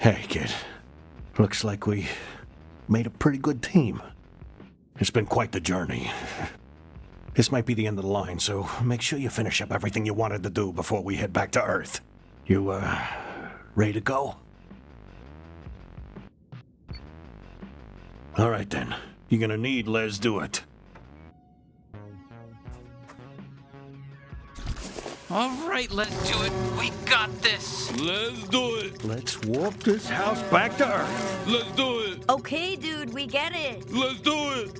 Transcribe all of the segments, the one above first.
Hey, kid. Looks like we made a pretty good team. It's been quite the journey. This might be the end of the line, so make sure you finish up everything you wanted to do before we head back to Earth. You, uh, ready to go? All right then. You're gonna need Lezduit. All right, let's do it. We got this. Let's do it. Let's warp this house back to Earth. Let's do it. Okay, dude, we get it. Let's do it.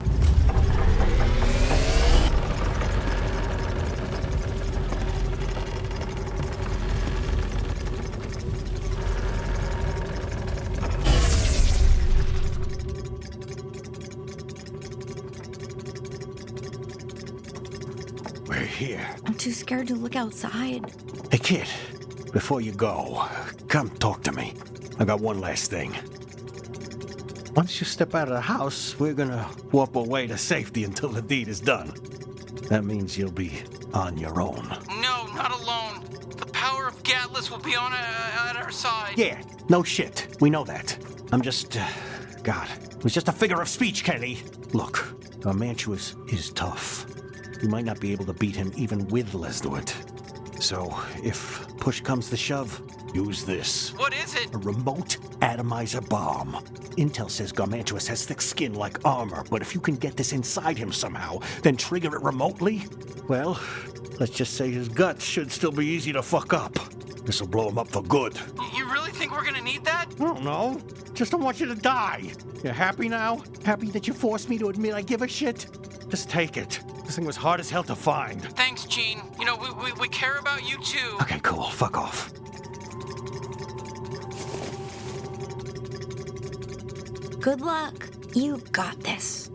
We're here. I'm too scared to look outside. Hey, kid, before you go, come talk to me. I got one last thing. Once you step out of the house, we're gonna warp away to safety until the deed is done. That means you'll be on your own. No, not alone. The power of Gatlas will be on uh, at our side. Yeah, no shit. We know that. I'm just. Uh, God, it was just a figure of speech, Kenny. Look, Garmantuous is tough. We might not be able to beat him even with Lezduit. So, if push comes to shove, use this. What is it? A remote atomizer bomb. Intel says Garmantuous has thick skin like armor, but if you can get this inside him somehow, then trigger it remotely, well, let's just say his guts should still be easy to fuck up. This'll blow him up for good. You really think we're gonna need that? I don't know. Just don't want you to die. You happy now? Happy that you forced me to admit I give a shit? Just take it. This thing was hard as hell to find. Thanks, Gene. You know, we, we, we care about you too. Okay, cool. Fuck off. Good luck. You got this.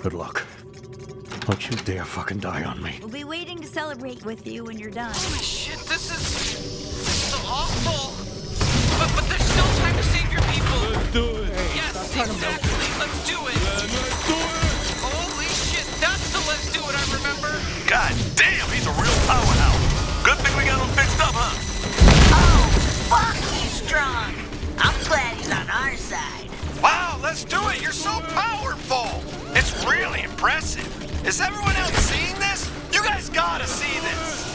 Good luck. Don't you dare fucking die on me. We'll be waiting to celebrate with you when you're done. Holy shit, this is. This is awful. Yes, exactly. Let's do it. Let's do it. Holy shit, that's the let's do it I remember. God damn, he's a real powerhouse. Good thing we got him fixed up, huh? Oh, fuck, he's strong. I'm glad he's on our side. Wow, let's do it. You're so powerful. It's really impressive. Is everyone else seeing this? You guys gotta see this.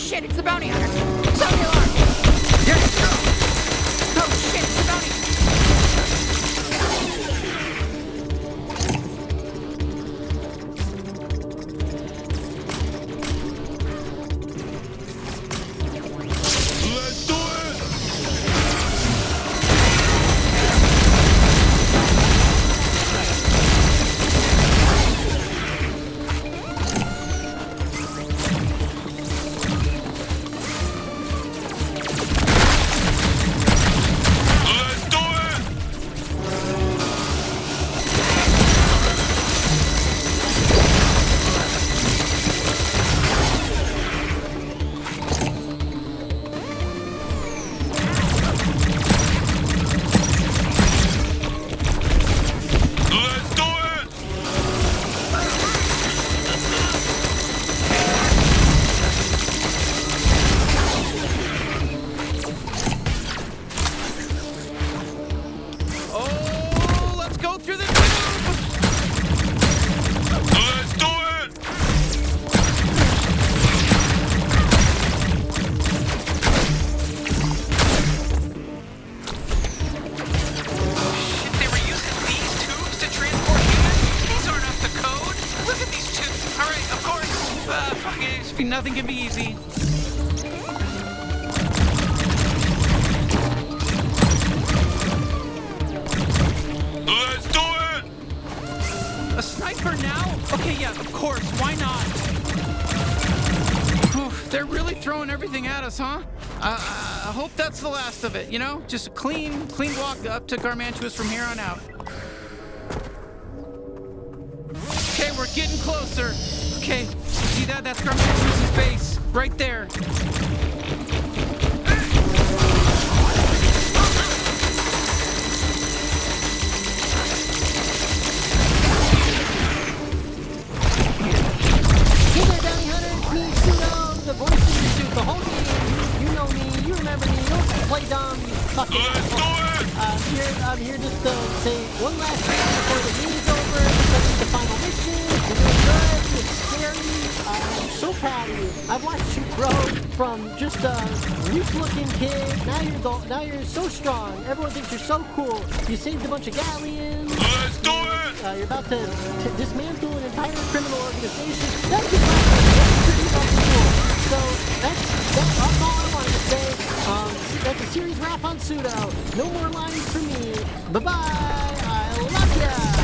Shit, it's the bounty hunter! Sound the alarm! Really throwing everything at us, huh? Uh, I hope that's the last of it, you know? Just a clean, clean walk up to Garmantuous from here on out. Okay, we're getting closer. Okay, see that? That's Garmantuous' base. Right there. Play dumb. You fucking Let's do it! I'm here. I'm here just to say one last thing before the game is over. Because it's the final mission. You're doing good. It's scary. I'm so proud of you. I've watched you grow from just a weak-looking kid. Now you're the, now you're so strong. Everyone thinks you're so cool. You saved a bunch of galleons. Let's do it! Uh, you're about to, dismantle an entire criminal organization. That's just that's pretty fucking cool. So that's that's, that's that's a series wrap on Pseudo. No more lines for me. Bye bye. I love ya.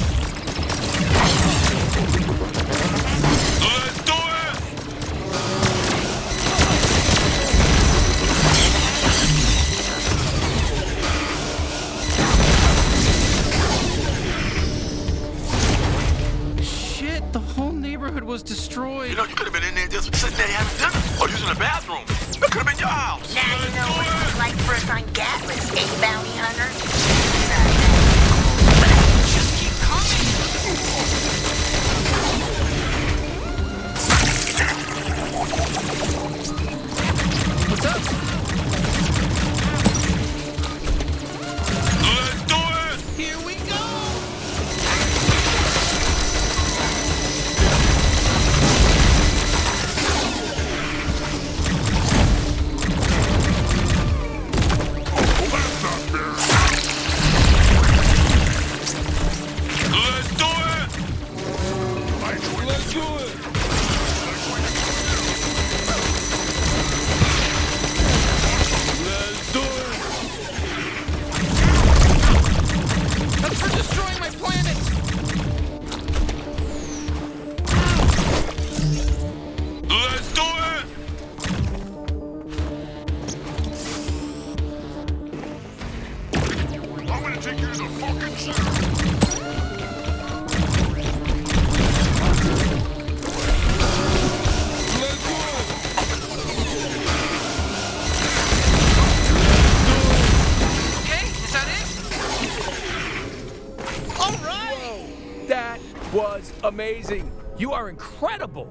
Was amazing. You are incredible.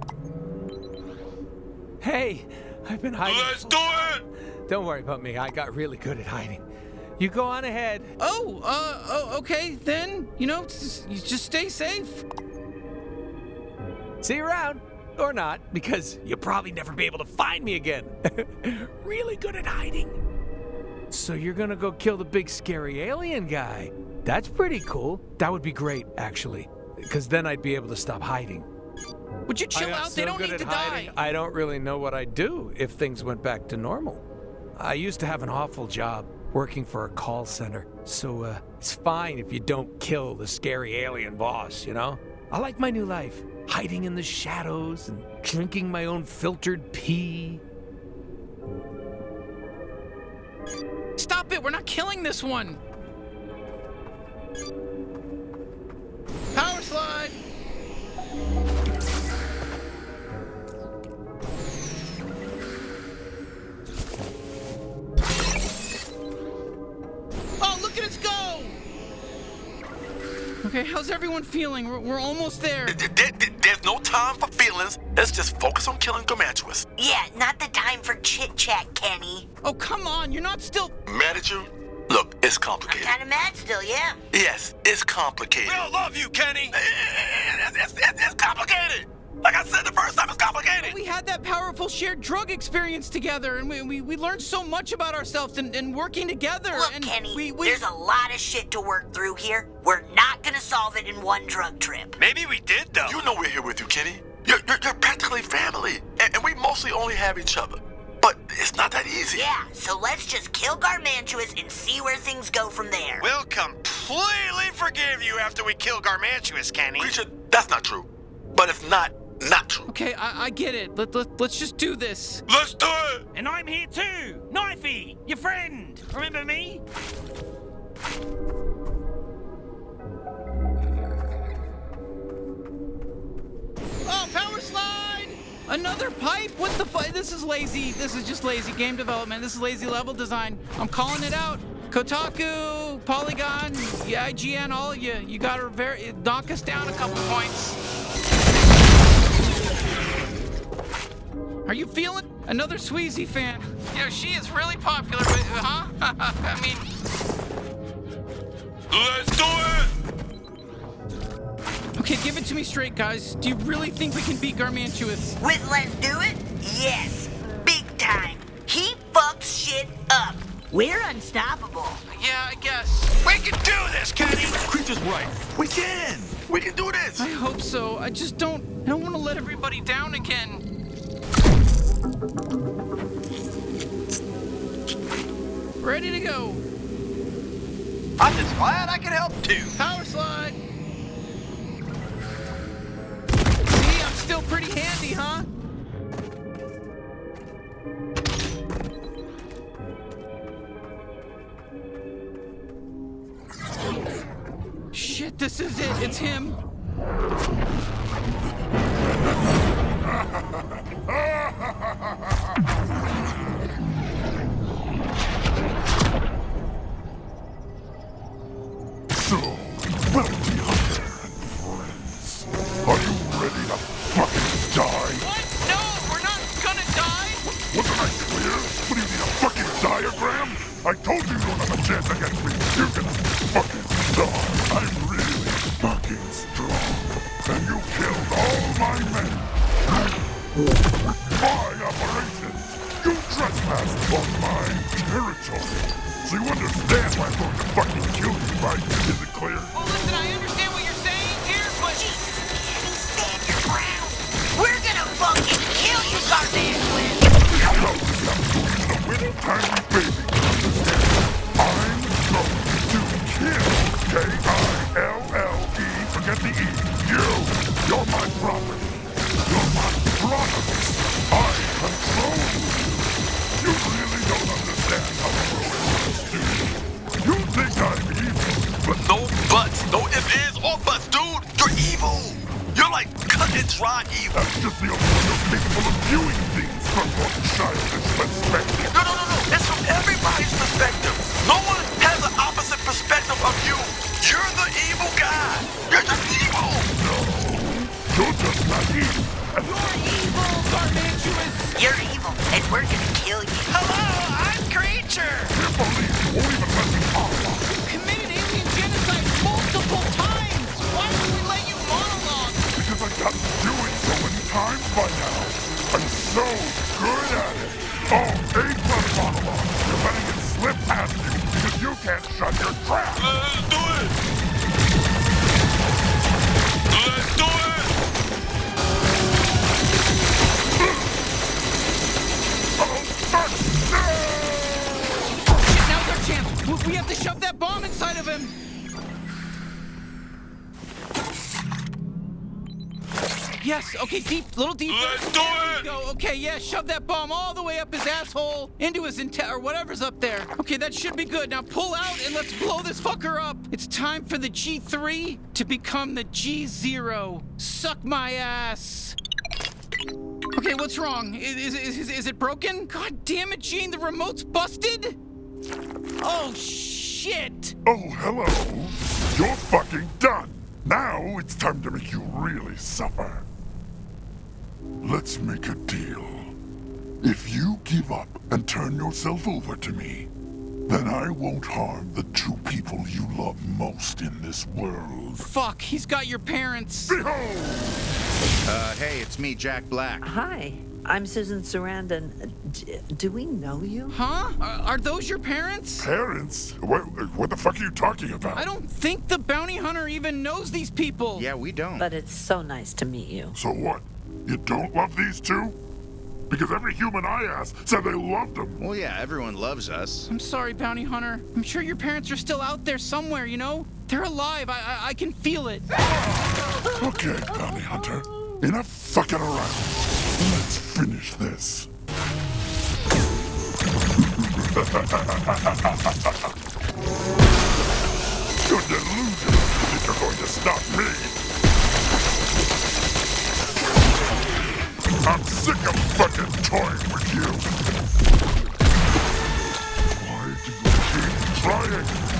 Hey, I've been hiding. Let's do it! Don't worry about me. I got really good at hiding. You go on ahead. Oh, uh, oh, okay, then, you know, just, you just stay safe. See you around. Or not, because you'll probably never be able to find me again. really good at hiding. So you're gonna go kill the big scary alien guy. That's pretty cool. That would be great, actually. Because then I'd be able to stop hiding. Would you chill out? They don't need to hiding, die. I don't really know what I'd do if things went back to normal. I used to have an awful job working for a call center, so uh, it's fine if you don't kill the scary alien boss, you know? I like my new life, hiding in the shadows and drinking my own filtered pee. Stop it! We're not killing this one. Look at us go! Okay, how's everyone feeling? We're, we're almost there. There- there- there- There's no time for feelings. Let's just focus on killing Garmantuous. Yeah, not the time for chit chat, Kenny. Oh, come on, you're not still. Mad at you? Look, it's I'm complicated. kind of mad still, yeah. Yes, it's complicated. We all love you, Kenny! It's, it's, it's, it's complicated. Like I said the first time, it's complicated. We had that powerful shared drug experience together, and we, we, we learned so much about ourselves and, and working together. Look, and Kenny, we, we, there's a lot of shit to work through here. We're not gonna solve it in one drug trip. Maybe we did, though. You know we're here with you, Kenny. You're, you're, you're practically family, and, and we mostly only have each other. But it's not that easy. Yeah, so let's just kill Garmantuous and see where things go from there. We'll completely forgive you after we kill Garmantuous, Kenny. Creature, that's not true. But if not not true. Okay, I, I get it. Let, let, let's just do this. Let's do it! And I'm here too! Knifey! Your friend! Remember me? Oh, power slide! Another pipe? What the fuck? This is lazy. This is just lazy game development. This is lazy level design. I'm calling it out. Kotaku, Polygon, yeah, IGN, all of you. You gotta very knock us down a couple points. Are you feeling another Sweezy fan? You know, she is really popular, but, huh? I mean, Let's do it! okay, give it to me straight, guys. Do you really think we can beat Garmantuous? With Let's Do It? Yes. Big time. He fucks shit up. We're unstoppable. Yeah, I guess. We can do this, Kenny! Creature's right. We can! We can do this! I hope so. I just don't. I don't want to let everybody down again. Ready to go. I'm just glad I can help too. Power slide. See, I'm still pretty handy, huh? Shit, this is it. It's him. Ah! on my territory. So you understand why I'm going to fucking kill you, right? Is it clear? Well, listen, I understand what you're saying here, but Stand your ground. We're gonna fucking kill you, the little tiny baby. Cut and dry evil. that's just the only way you're capable of viewing things from your childish perspective. No, no, no, no. It's from everybody's perspective. No one has an opposite perspective of you. You're the evil guy. You're just evil. No, you're just naive. And you're evil, Garmantuous. You're evil, and we're gonna kill you. Hello, I'm Creature! can't believe you won't even let me talk. Committed alien genocide multiple times. Why would we let you monologue? Because I got to do it times by now. I'm so good at it. Oh, A plus monologue. You're letting it slip past you because you can't shut your trap. Let's do it. Let's do it. Oh, fuck! No! Now's our chance. We- We have to shove that bomb inside Yes, okay, deep, little deeper. Let's do it. go. Okay, yeah, shove that bomb all the way up his asshole, into his inte- or whatever's up there. Okay, that should be good. Now pull out and let's blow this fucker up. It's time for the G3 to become the G0. Suck my ass. Okay, what's wrong? Is, is, is, is it broken? God damn it, Gene, the remote's busted? Oh, shit! Oh, hello. You're fucking done. Now it's time to make you really suffer. Let's make a deal. If you give up and turn yourself over to me, then I won't harm the two people you love most in this world. Fuck, he's got your parents. Behold! Uh, hey, it's me, Jack Black. Hi, I'm Susan Sarandon. D- do we know you? Huh? Are, are those your parents? Parents? What, what the fuck are you talking about? I don't think the bounty hunter even knows these people. Yeah, we don't. But it's so nice to meet you. So what? You don't love these two? Because every human I asked said they loved them. Well, yeah, everyone loves us. I'm sorry, bounty hunter. I'm sure your parents are still out there somewhere, you know? They're alive. I, I, I can feel it. Okay, bounty hunter. Enough fucking around. Let's finish this. You're delusional if you're going to stop me. I'm sick of fucking toying with you. Why do you keep trying?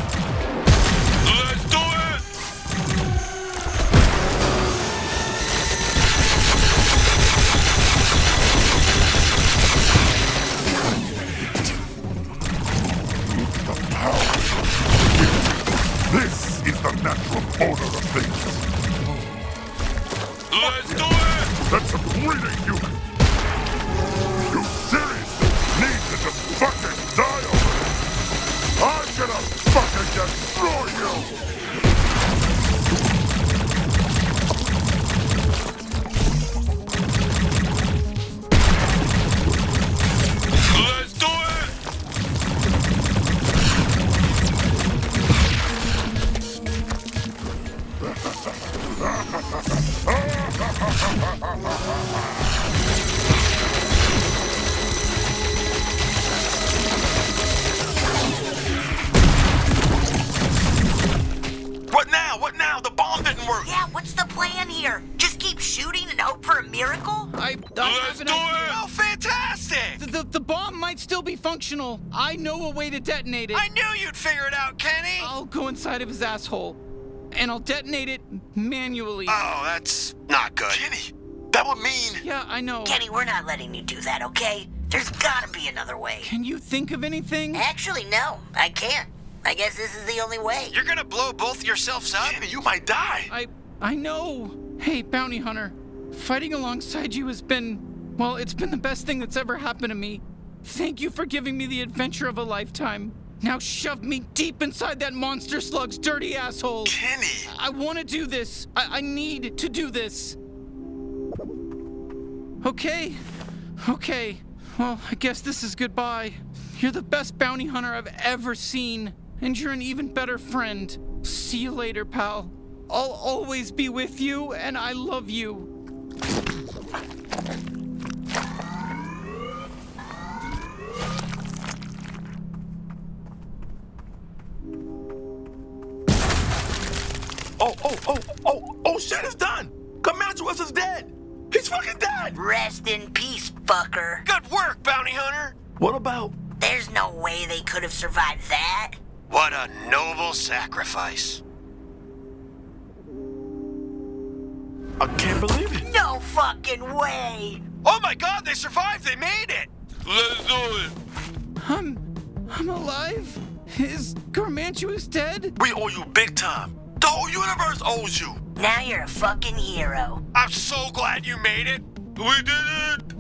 Know a way to detonate it. I knew you'd figure it out, Kenny! I'll go inside of his asshole, and I'll detonate it manually. Oh, that's not good. Kenny, that would mean. yeah, I know. Kenny, we're not letting you do that, okay? There's gotta be another way. Can you think of anything? Actually, no, I can't. I guess this is the only way. You're gonna blow both yourselves up? Kenny, you might die. I I know. Hey, bounty hunter, fighting alongside you has been well, it's been the best thing that's ever happened to me. Thank you for giving me the adventure of a lifetime. Now shove me deep inside that monster slug's dirty asshole. Kenny. I want to do this. I, I need to do this. Okay. Okay. Well, I guess this is goodbye. You're the best bounty hunter I've ever seen, and you're an even better friend. See you later, pal. I'll always be with you, and I love you. Garmantuous is dead. He's fucking dead. Rest in peace, fucker. Good work, bounty hunter! What about? There's no way they could have survived that. What a noble sacrifice. I can't believe it. No fucking way. Oh my god, they survived! They made it! Let's do it. I'm. I'm alive? Is Garmantuous dead? We owe you big time. The whole universe owes you. Now you're a fucking hero. I'm so glad you made it! We did it.